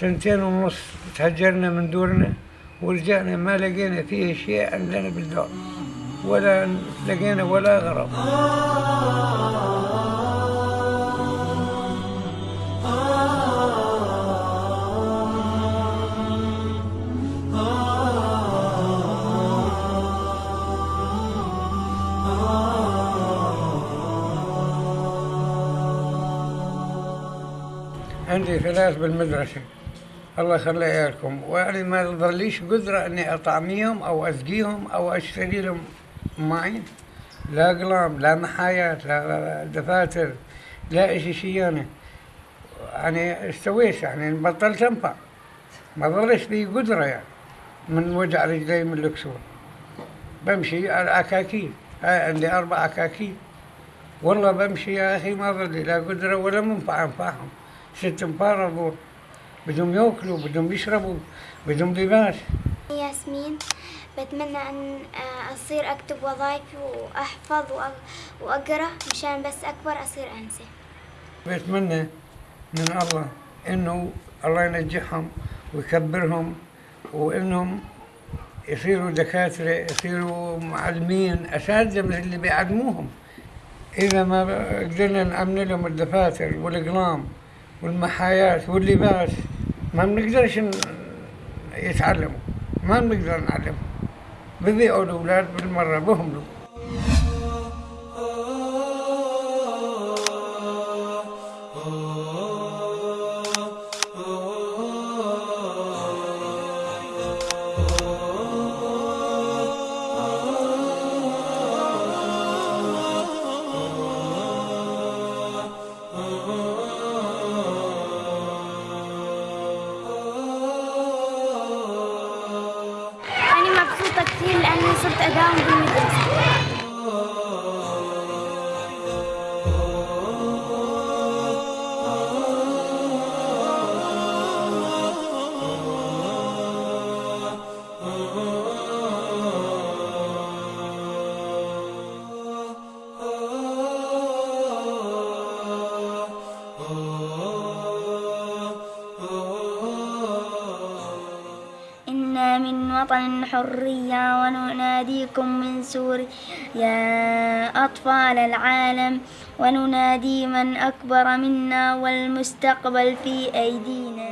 سنتين ونص تهجرنا من دورنا ورجعنا ما لقينا فيه شيء عندنا بالدار ولا لقينا ولا غرض. عندي ثلاث بالمدرسة. الله يخلي عيالكم ويعني ما ظليش قدرة إني أطعميهم أو اسقيهم أو أشتري لهم ماي لا أقلام لا محايات لا دفاتر لا إشي شي يعني. يعني استويت يعني بطلت أنفع. ما ظلش لي قدرة يعني. من وجع رجلي من الكسور بمشي على عكاكيل هاي عندي أربع عكاكيل والله بمشي يا أخي ما ظل لي لا قدرة ولا منفع أنفعهم. ست انفار اظل بدهم ياكلوا بدهم يشربوا بدهم لباس ياسمين بتمنى أن أصير أكتب وظائفي وأحفظ وأ- وأقرأ مشان بس أكبر أصير أنسة بتمنى من الله انه الله ينجحهم ويكبرهم وانهم يصيروا دكاترة يصيروا معلمين اساتذة من اللي بيعلموهم اذا ما قدرنا نأمن لهم الدفاتر والاقلام والمحايات واللباس ما بنقدرش يتعلموا ما بنقدر نعلمهم ببيعوا الاولاد بالمرة بهملوا أنا مبسوطة كثير لأني صرت أداوم بالمدرسة. إنا من وطن الحرية ونناديكم من سوريا يا أطفال العالم وننادي من أكبر منا والمستقبل في أيدينا.